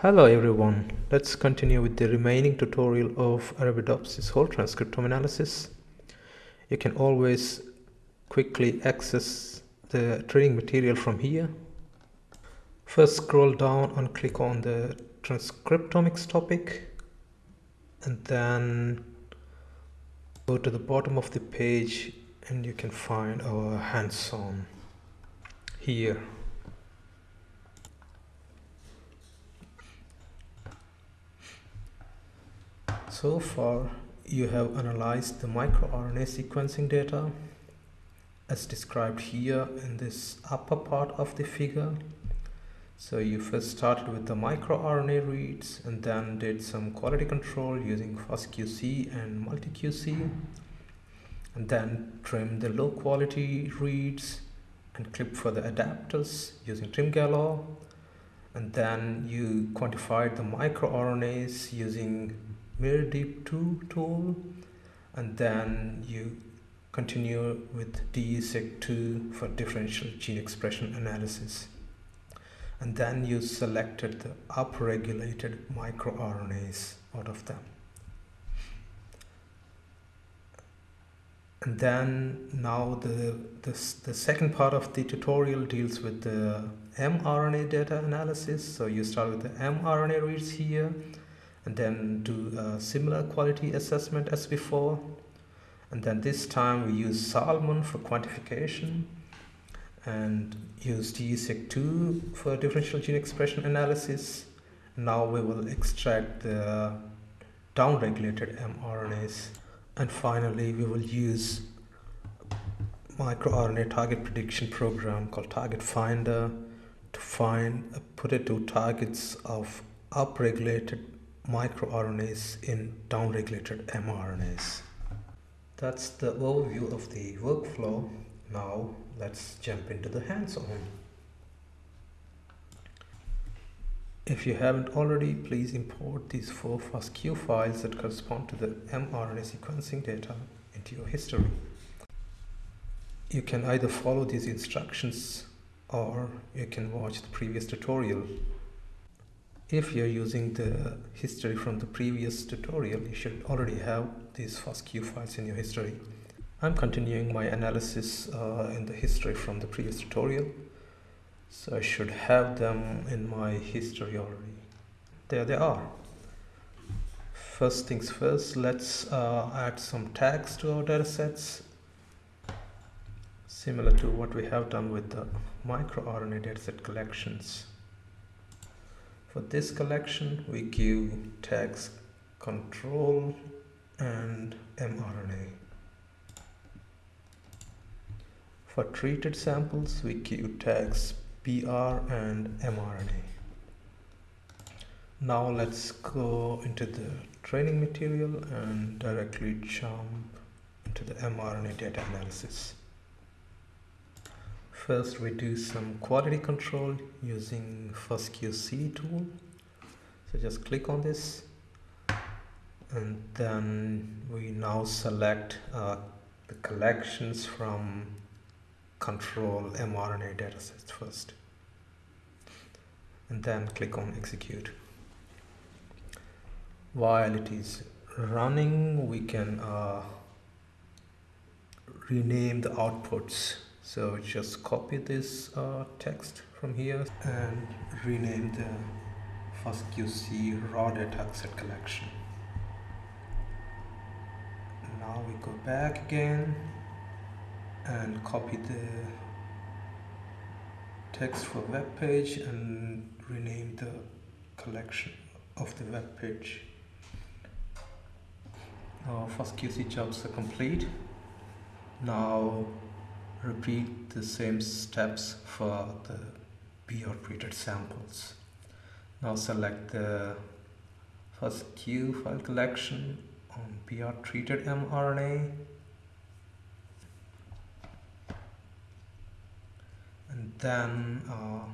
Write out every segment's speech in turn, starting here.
Hello everyone, let's continue with the remaining tutorial of Arabidopsis whole transcriptome analysis. You can always quickly access the training material from here. First scroll down and click on the transcriptomics topic and then go to the bottom of the page and you can find our hands-on here So far, you have analyzed the microRNA sequencing data as described here in this upper part of the figure. So you first started with the microRNA reads and then did some quality control using FastQC and MultiQC and then trimmed the low quality reads and clipped for the adapters using Trim Galore and then you quantified the microRNAs using miRDeep2 tool and then you continue with DESeq2 for differential gene expression analysis. And then you selected the upregulated microRNAs out of them. And then now the, the, the second part of the tutorial deals with the mRNA data analysis. So you start with the mRNA reads here and then do a similar quality assessment as before and then this time we use Salmon for quantification and use DESeq2 for differential gene expression analysis. Now we will extract the downregulated mRNAs and finally we will use microRNA target prediction program called Target Finder to find uh, put it to targets of upregulated microRNAs in downregulated mRNAs. That's the overview of the workflow. Now let's jump into the hands-on. If you haven't already, please import these four FASTQ files that correspond to the mRNA sequencing data into your history. You can either follow these instructions or you can watch the previous tutorial if you're using the history from the previous tutorial, you should already have these FASTQ files in your history. I'm continuing my analysis uh, in the history from the previous tutorial. So I should have them in my history already. There they are. First things first, let's uh, add some tags to our datasets. Similar to what we have done with the microRNA dataset collections. For this collection, we give tags control and mRNA. For treated samples, we give tags BR and mRNA. Now let's go into the training material and directly jump into the mRNA data analysis. First we do some quality control using FastQC tool. So just click on this and then we now select uh, the collections from control mRNA datasets first and then click on execute. While it is running we can uh, rename the outputs so just copy this uh, text from here and rename the FastQC raw data set collection. Now we go back again and copy the text for web page and rename the collection of the web page. Our FastQC jobs are complete. Now repeat the same steps for the BR treated samples. Now select the FastQ file collection on BR treated mRNA and then uh,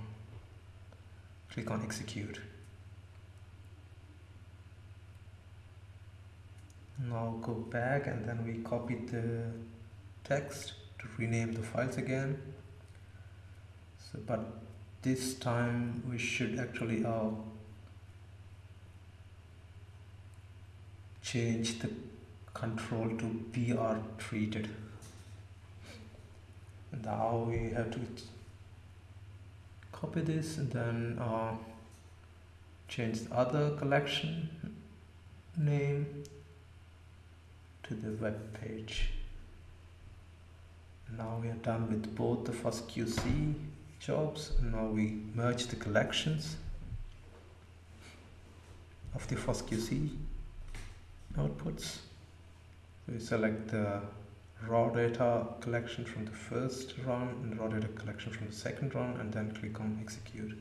click on execute. Now go back and then we copy the text to rename the files again. So but this time we should actually uh, change the control to BR treated now we have to copy this and then uh, change the other collection name to the web page now we are done with both the FastQC jobs now we merge the collections of the FastQC outputs we select the raw data collection from the first run and raw data collection from the second run and then click on execute.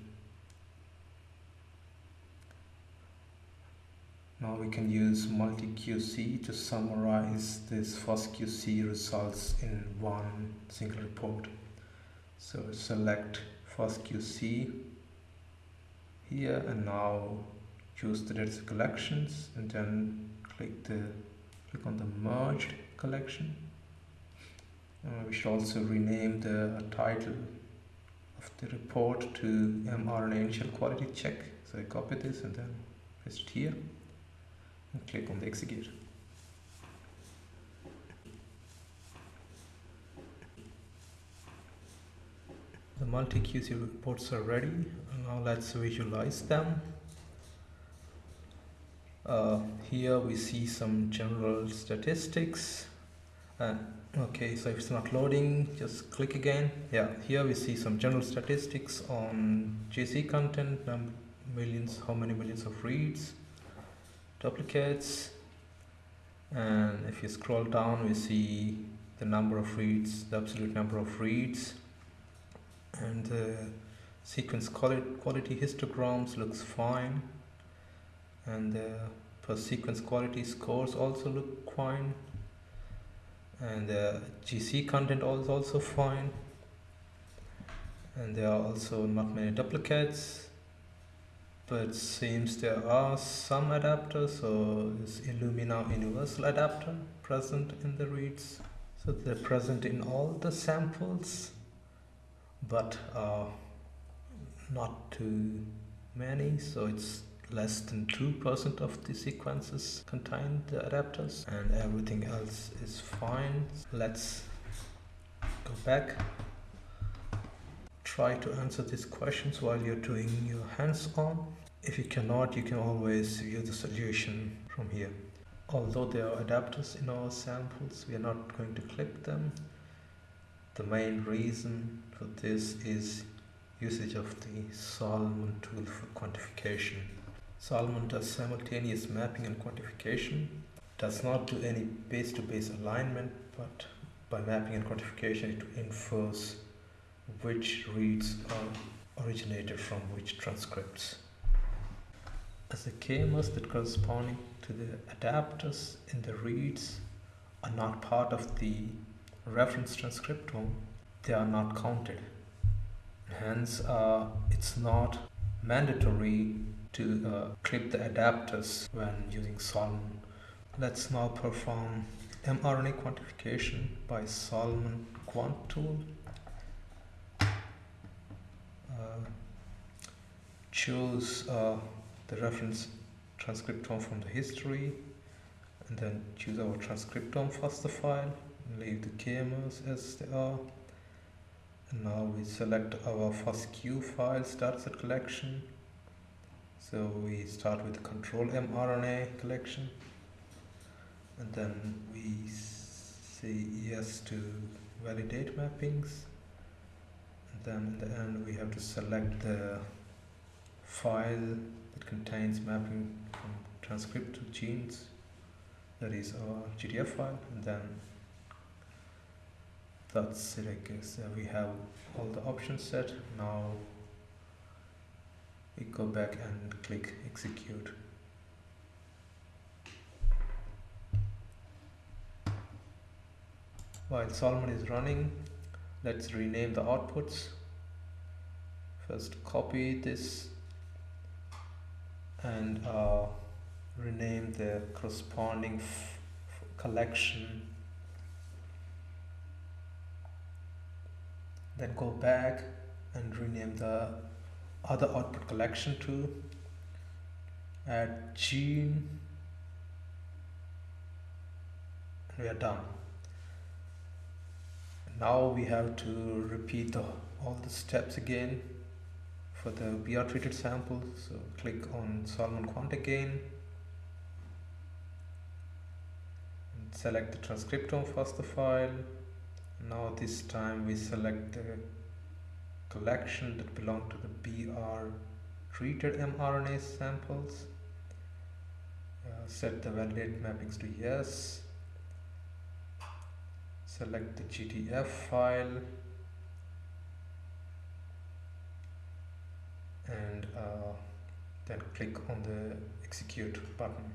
Now we can use MultiQC to summarize this FastQC results in one single report. So select FastQC here and now choose the data collections and then click the click on the merged collection uh, we should also rename the title of the report to mRNA initial quality check. So I copy this and then paste it here and click on the execute. The MultiQC reports are ready. Now let's visualize them. Uh, here we see some general statistics. Uh, okay so if it's not loading just click again yeah here we see some general statistics on GC content millions how many millions of reads duplicates. And if you scroll down we see the number of reads the absolute number of reads. And the sequence quality, histograms looks fine. And the per sequence quality scores also look fine. And the GC content is also fine. And there are also not many duplicates but it seems there are some adapters so this Illumina universal adapter present in the reads so they're present in all the samples but uh, not too many so it's less than 2% of the sequences contain the adapters and everything else is fine. Let's go back. Try to answer these questions while you're doing your hands-on. If you cannot, you can always view the solution from here. Although there are adapters in our samples, we are not going to clip them. The main reason for this is usage of the Salmon tool for quantification. Salmon does simultaneous mapping and quantification, does not do any base-to-base -base alignment, but by mapping and quantification it infers which reads are originated from which transcripts. As the k-mers that corresponding to the adapters in the reads are not part of the reference transcriptome, they are not counted. Hence, uh, it's not mandatory to uh, clip the adapters when using Salmon. Let's now perform mRNA quantification by Salmon Quant tool. Uh, choose uh, the reference transcriptome from the history and then choose our transcriptome FASTA file leave the k-mers as they are. And now we select our FASTQ files dataset collection. So we start with control mRNA collection. And then we say yes to validate mappings. And then in the end we have to select the file that contains mapping from transcript to genes that is our GTF file and then that's it I guess. Uh, we have all the options set. Now we go back and click execute. While Salmon is running let's rename the outputs. First copy this and uh, rename the corresponding collection. Then go back and rename the other output collection to add gene. We are done. Now we have to repeat the, all the steps again for the BR treated sample so click on Salmon Quant again and select the transcriptome first the file. Now this time we select the collection that belong to the BR treated mRNA samples. Uh, set the validate mappings to yes. Select the GTF file and uh, then click on the execute button.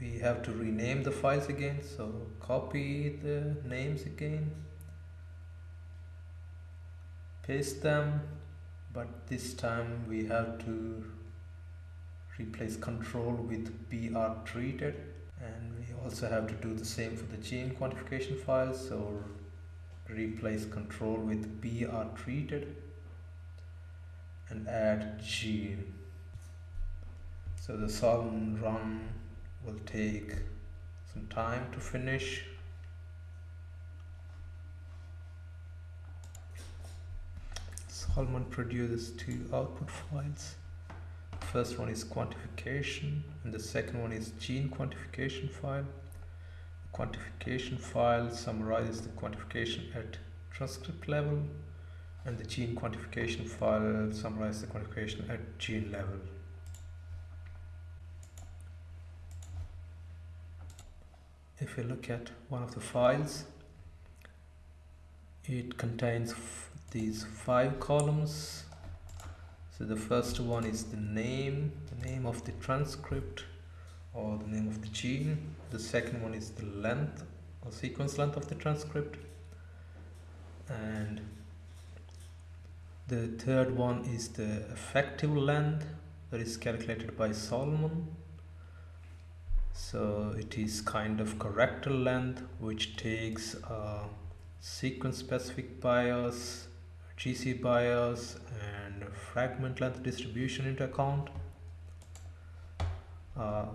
We have to rename the files again so copy the names again paste them but this time we have to replace control with BR treated and we also have to do the same for the gene quantification files so replace control with BR treated and add gene. So the Salmon run will take some time to finish. Salmon produces two output files first one is quantification and the second one is gene quantification file. The quantification file summarizes the quantification at transcript level and the gene quantification file summarizes the quantification at gene level. If you look at one of the files it contains these five columns so the first one is the name the name of the transcript or the name of the gene. The second one is the length or sequence length of the transcript. And the third one is the effective length that is calculated by Salmon. So it is kind of corrector length which takes a sequence specific bias GC bias and fragment length distribution into account. Uh,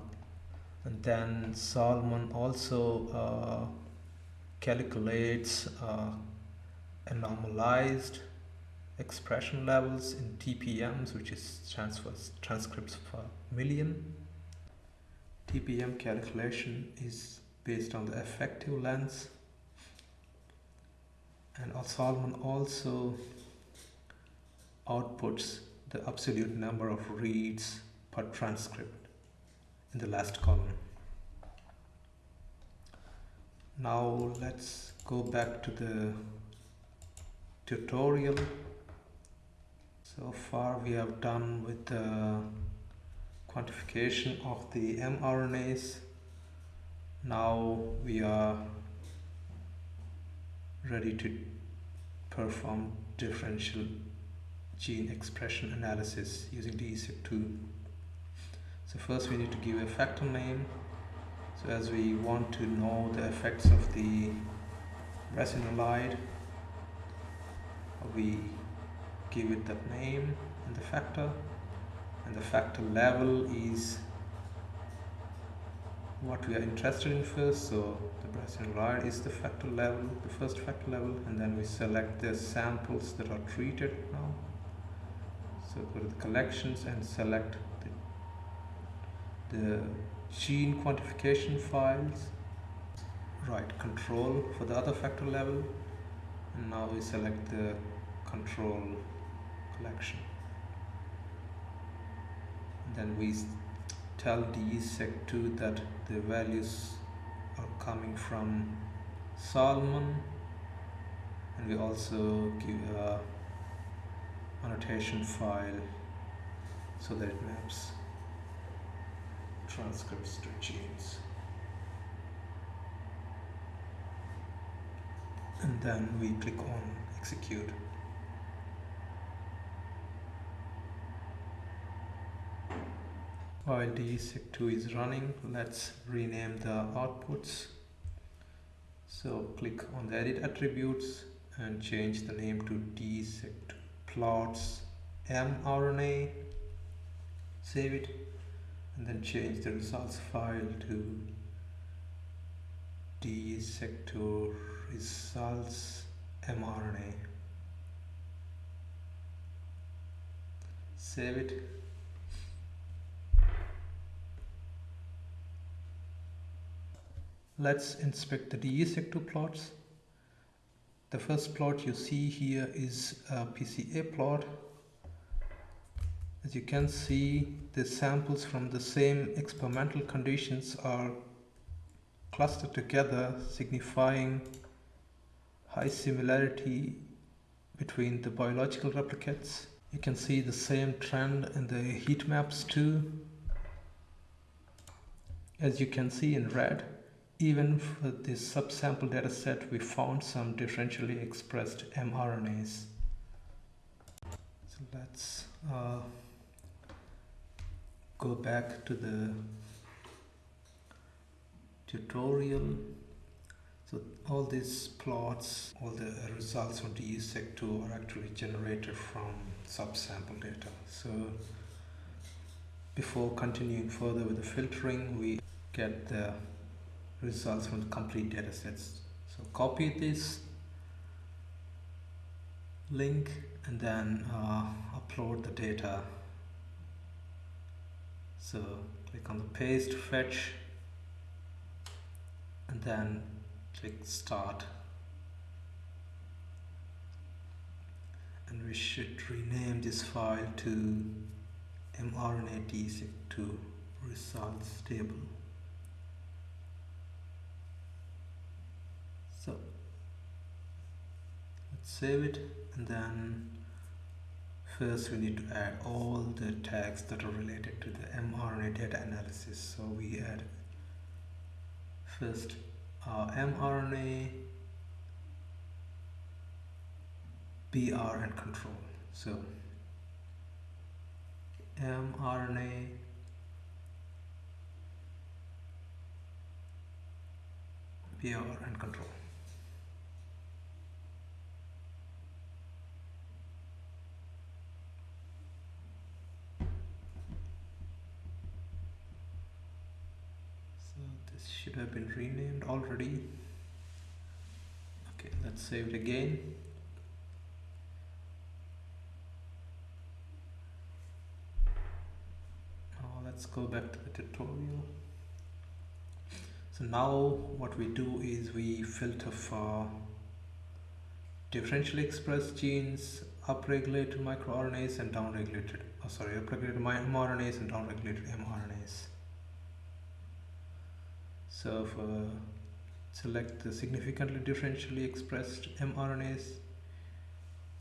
and then Salmon also uh, calculates uh, a normalized expression levels in TPMs which is transfers transcripts per million. TPM calculation is based on the effective length and Salmon also outputs the absolute number of reads per transcript in the last column. Now let's go back to the tutorial. So far we have done with the quantification of the mRNAs. Now we are ready to perform differential gene expression analysis using DESeq2. So first we need to give a factor name. So as we want to know the effects of the brassinolide, we give it that name and the factor and the factor level is what we are interested in first so the brassinolide is the factor level the first factor level and then we select the samples that are treated now. So go to the collections and select the, the gene quantification files right control for the other factor level and now we select the control collection. Then we tell DESeq2 that the values are coming from Salmon and we also give a annotation file so that it maps transcripts to genes. And then we click on execute while DESeq2 is running. Let's rename the outputs. So click on the edit attributes and change the name to DESeq2 plots mRNA save it and then change the results file to DESeq2 results mRNA. Save it let's inspect the DESeq2 plots. The first plot you see here is a PCA plot. As you can see the samples from the same experimental conditions are clustered together signifying high similarity between the biological replicates. You can see the same trend in the heat maps too. As you can see in red, even for this subsample dataset, we found some differentially expressed mRNAs. So let's uh, go back to the tutorial so all these plots, all the results from DESeq2 are actually generated from subsample data. So before continuing further with the filtering, we get the results from the complete data sets. So copy this link and then uh, upload the data. So click on the paste, fetch, and then click start and we should rename this file to mRNA DESeq2 results table so let's save it and then first we need to add all the tags that are related to the mRNA data analysis so we add first uh, mRNA, BR and control. So mRNA BR and control. Have been renamed already. Okay let's save it again. Now let's go back to the tutorial. So now what we do is we filter for differentially expressed genes upregulated microRNAs and downregulated oh sorry upregulated mRNAs and downregulated mRNAs so for uh, select the significantly differentially expressed mRNAs,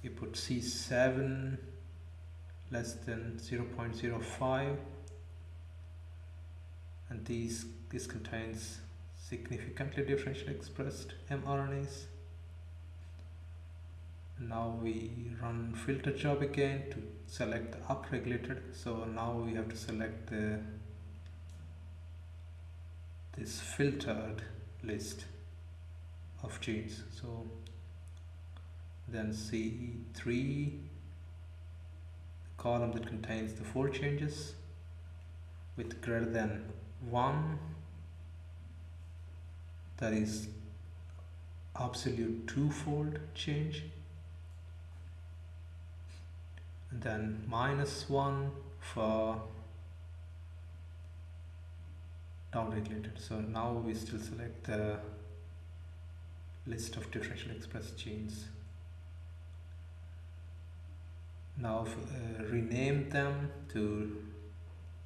you put C7 less than 0.05 and these this contains significantly differentially expressed mRNAs. Now we run filter job again to select the upregulated. So now we have to select the this filtered list of genes. So then C3 column that contains the fold changes with greater than 1 that is absolute twofold change. And then minus 1 for downregulated. So now we still select the list of differentially expressed genes. Now uh, rename them to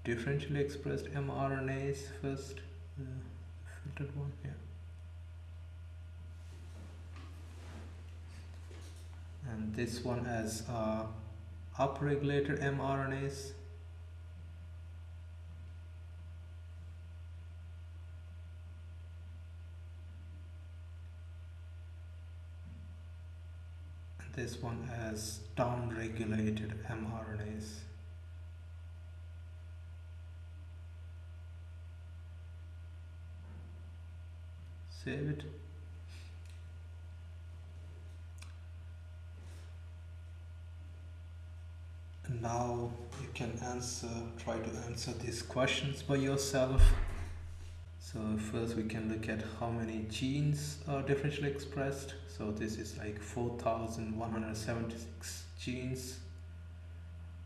differentially expressed mRNAs first. Uh, filtered one, yeah. And this one as uh, upregulated mRNAs this one as down-regulated mRNAs. Save it. and now you can answer try to answer these questions by yourself so first we can look at how many genes are differentially expressed. So this is like 4176 genes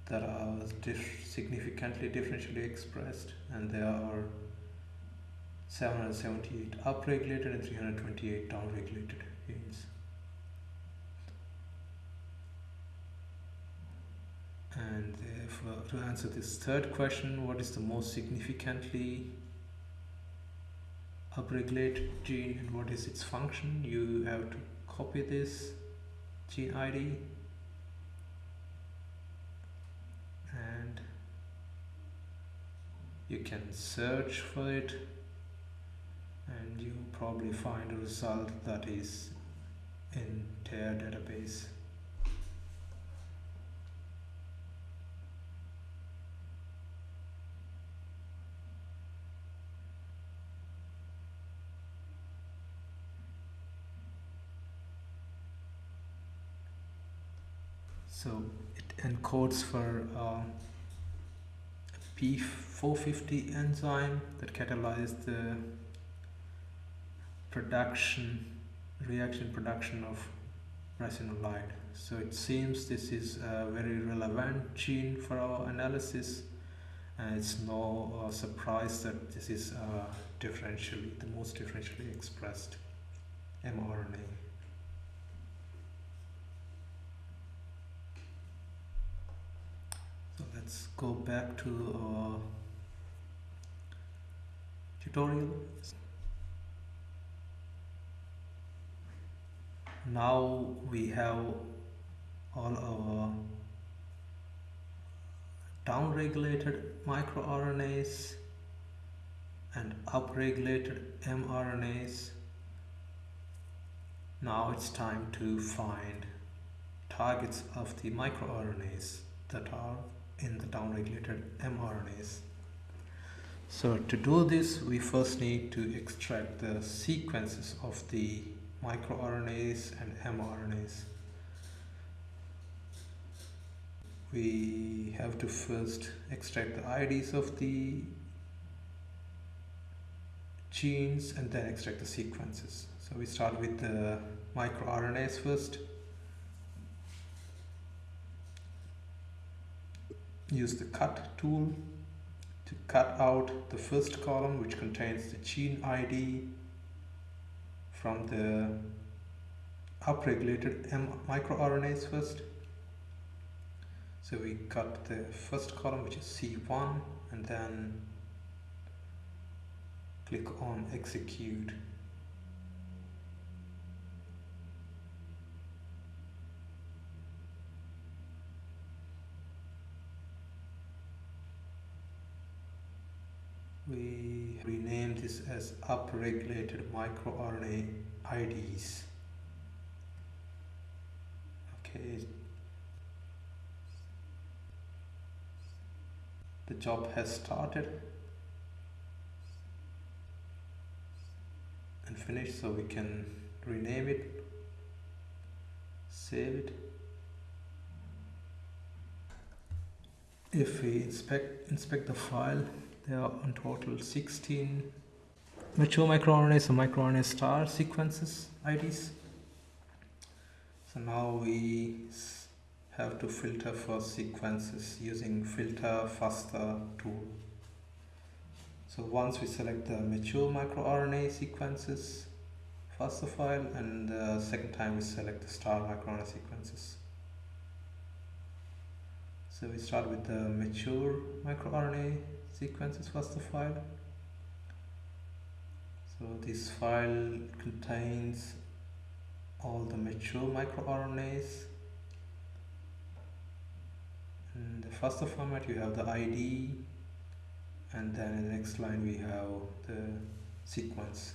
that are dif significantly differentially expressed and there are 778 upregulated and 328 downregulated genes. And to answer this third question, what is the most significantly upregulated gene and what is its function? You have to copy this gene ID and you can search for it and you probably find a result that is in their database. So it encodes for uh, P450 enzyme that catalyzes the production reaction production of brassinolide so it seems this is a very relevant gene for our analysis. And it's no uh, surprise that this is uh, differentially the most differentially expressed mRNA let's go back to our tutorial. Now we have all our downregulated microRNAs and upregulated mRNAs. Now it's time to find targets of the microRNAs that are in the downregulated mRNAs. So to do this, we first need to extract the sequences of the microRNAs and mRNAs. We have to first extract the IDs of the genes and then extract the sequences. So we start with the microRNAs first. Use the cut tool to cut out the first column which contains the gene ID from the upregulated microRNAs first. So we cut the first column which is C1 and then click on execute we rename this as upregulated microRNA IDs. Okay. The job has started and finished so we can rename it, save it. If we inspect inspect the file there are in total 16 mature microRNAs and microRNA star sequences IDs. So now we have to filter for sequences using filter FASTA tool. So once we select the mature microRNA sequences FASTA file and the second time we select the star microRNA sequences. So we start with the mature microRNA sequences FASTA file. So this file contains all the mature microRNAs. In the FASTA format you have the ID and then in the next line we have the sequence.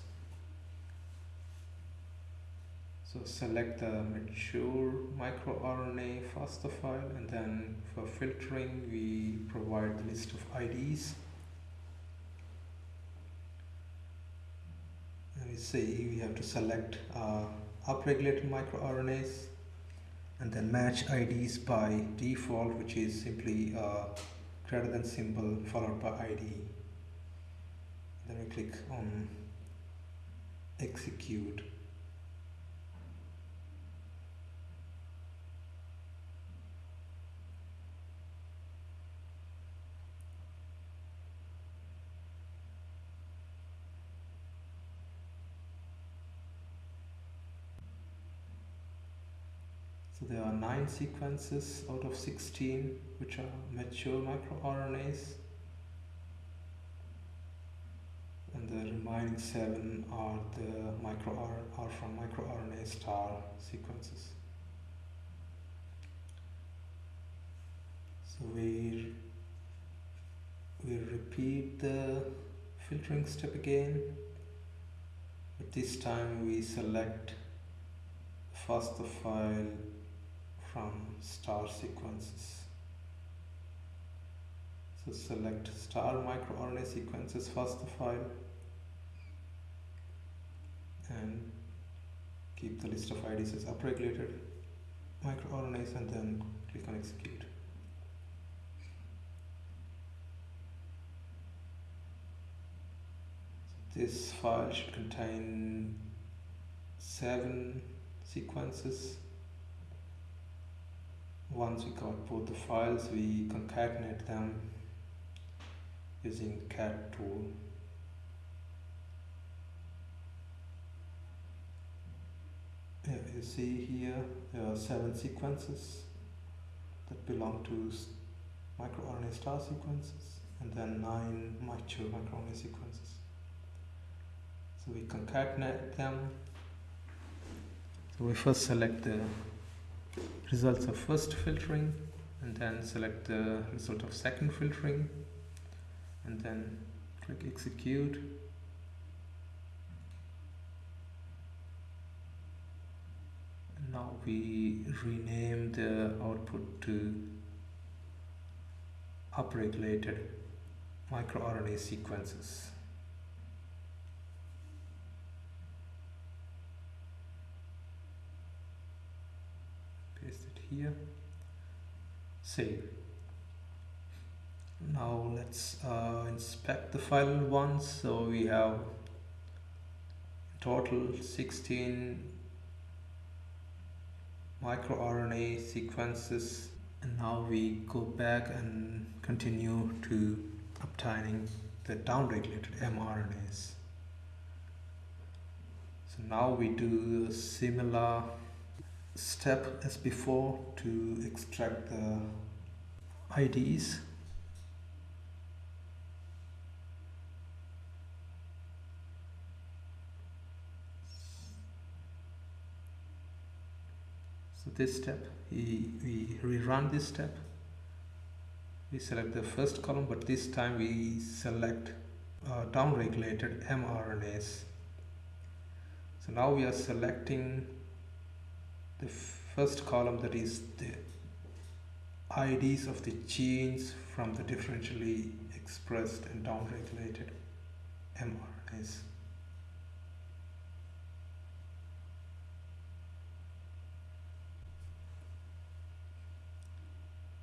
So select the mature microRNA FASTA file and then for filtering we provide the list of IDs. And we see we have to select uh, upregulated microRNAs and then match IDs by default which is simply a greater than symbol followed by ID then we click on execute there are 9 sequences out of 16 which are mature microRNAs and the remaining 7 are the micro are from microRNA star sequences. So we we repeat the filtering step again but this time we select FASTA file from star sequences. So select star microRNA sequences FASTA file and keep the list of IDs as upregulated microRNAs and then click on execute. This file should contain seven sequences once we got both the files we concatenate them using cat tool. Yeah, you see here there are seven sequences that belong to microRNA star sequences and then nine mature microRNA sequences. So we concatenate them. So we first select the results of first filtering and then select the result of second filtering and then click execute. Now we rename the output to upregulated microRNA sequences here. Save. Now let's uh, inspect the file once so we have total 16 microRNA sequences. And now we go back and continue to obtaining the downregulated mRNAs. So now we do a similar step as before to extract the IDs so this step we, we rerun this step. We select the first column but this time we select uh, downregulated mRNAs. So now we are selecting the first column that is the IDs of the genes from the differentially expressed and downregulated mRNAs.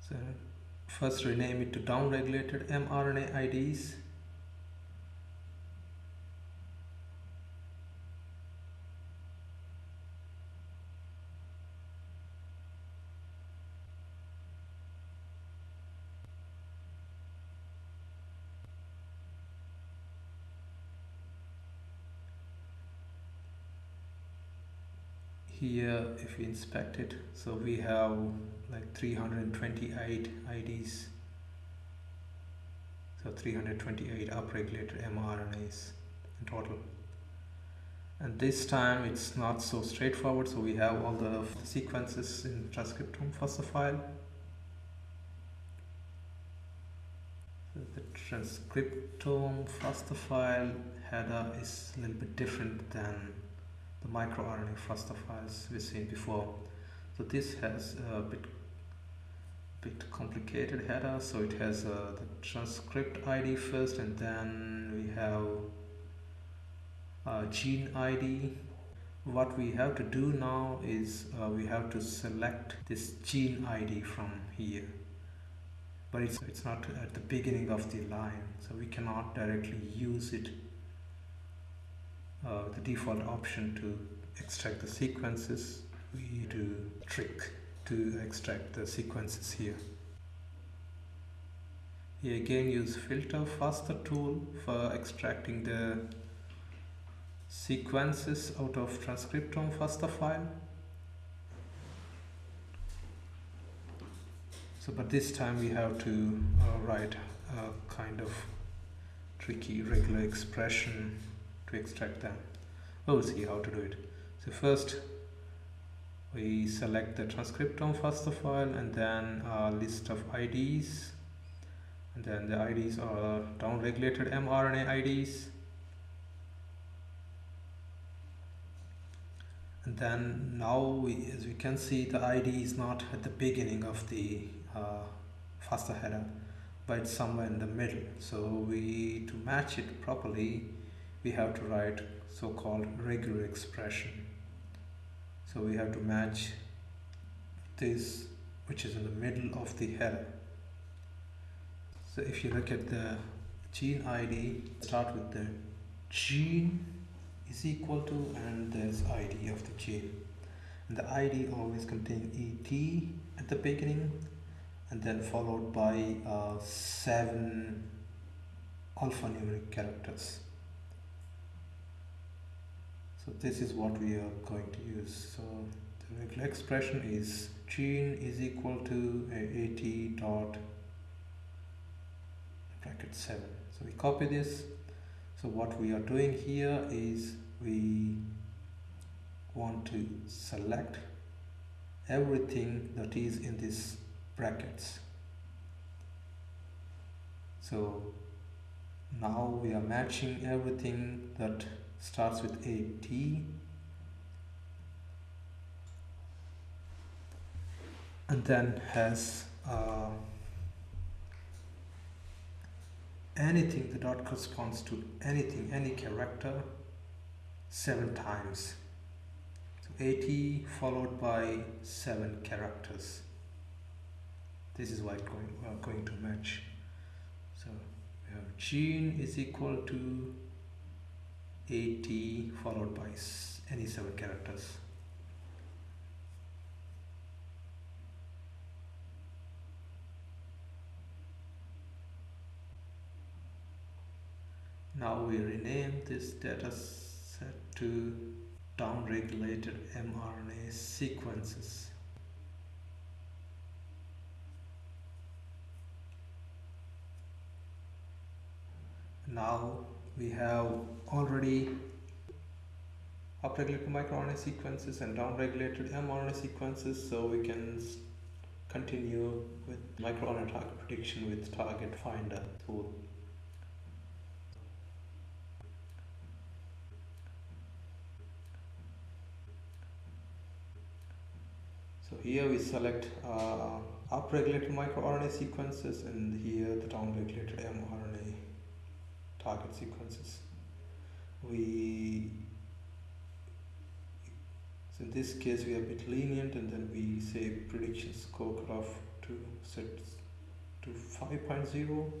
So first rename it to downregulated mRNA IDs here if we inspect it. So we have like 328 IDs so 328 upregulated mRNAs in total. And this time it's not so straightforward so we have all the sequences in transcriptome FASTA file. The transcriptome FASTA file header is a little bit different than the microRNA files we've seen before. So this has a bit bit complicated header. So it has uh, the transcript ID first, and then we have uh, gene ID, what we have to do now is uh, we have to select this gene ID from here but it's, it's not at the beginning of the line so we cannot directly use it uh, the default option to extract the sequences we do trick to extract the sequences here here again use Filter FASTA tool for extracting the sequences out of transcriptome FASTA file. So, but this time we have to uh, write a kind of tricky regular expression to extract them. We'll see how to do it. So first we select the transcriptome FASTA file and then a list of IDs and then the IDs are down-regulated mRNA IDs and then now we, as we can see the ID is not at the beginning of the uh, FASTA header but it's somewhere in the middle so we to match it properly we have to write so-called regular expression. So we have to match this which is in the middle of the header so if you look at the gene ID start with the gene is equal to and there's id of the gene. And the id always contains et at the beginning and then followed by uh, seven alphanumeric characters so this is what we are going to use. So the regular expression is gene is equal to at dot bracket 7 so we copy this. So what we are doing here is we want to select everything that is in these brackets. So now we are matching everything that starts with a T. And then has uh, anything the dot corresponds to anything any character seven times. So AT followed by seven characters. This is why going, we are going to match. So we have gene is equal to AT followed by any seven characters Now we rename this data set to downregulated mRNA sequences. Now we have already upregulated microRNA sequences and downregulated mRNA sequences so we can continue with microRNA target prediction with TargetFinder tool. So here we select uh, upregulated microRNA sequences and here the downregulated mRNA target sequences. We so in this case we are a bit lenient and then we say prediction score cutoff to set to 5.0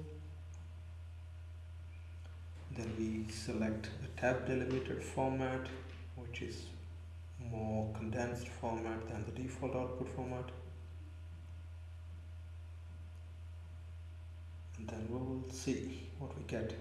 then we select a tab delimited format which is more condensed format than the default output format. And then we will see what we get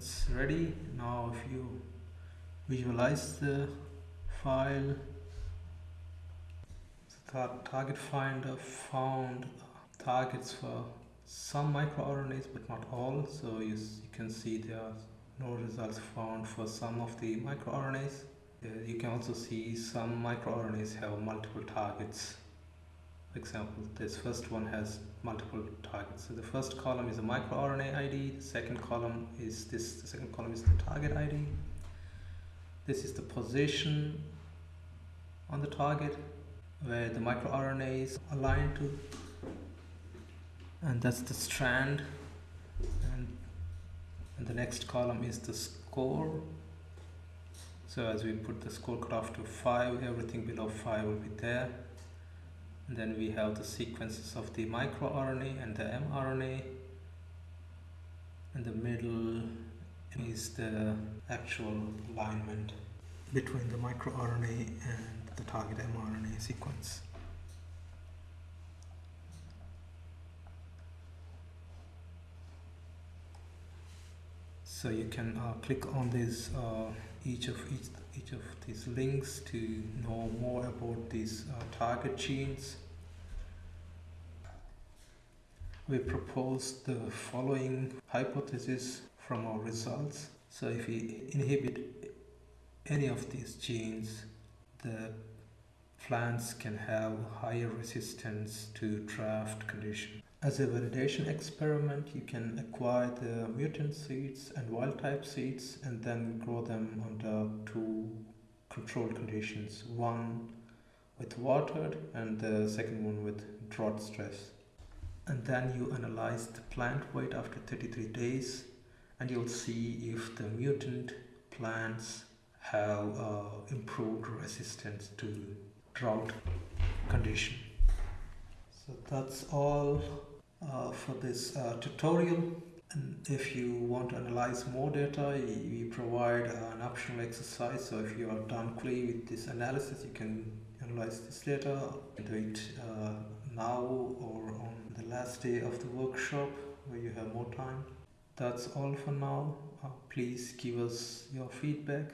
it's ready. Now if you visualize the file the TargetFinder found targets for some microRNAs but not all. So you, you can see there are no results found for some of the microRNAs. You can also see some microRNAs have multiple targets example, this first one has multiple targets. So the first column is a microRNA ID, the second column is this, the second column is the target ID. This is the position on the target where the microRNA is aligned to. And that's the strand. And, and the next column is the score. So as we put the score cutoff to 5, everything below 5 will be there. Then we have the sequences of the microRNA and the mRNA. And the middle is the actual alignment between the microRNA and the target mRNA sequence. So you can uh, click on this uh, each of each, each of these links to know more about these uh, target genes. We propose the following hypothesis from our results. So if we inhibit any of these genes, the plants can have higher resistance to drought conditions. As a validation experiment, you can acquire the mutant seeds and wild type seeds and then grow them under two controlled conditions. One with watered and the second one with drought stress. And then you analyze the plant weight after 33 days and you'll see if the mutant plants have uh, improved resistance to drought condition. So that's all uh, for this uh, tutorial. And if you want to analyze more data, we provide an optional exercise. So if you are done quickly with this analysis, you can analyze this data. Do it uh, now or on the last day of the workshop where you have more time. That's all for now. Uh, please give us your feedback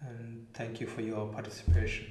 and thank you for your participation.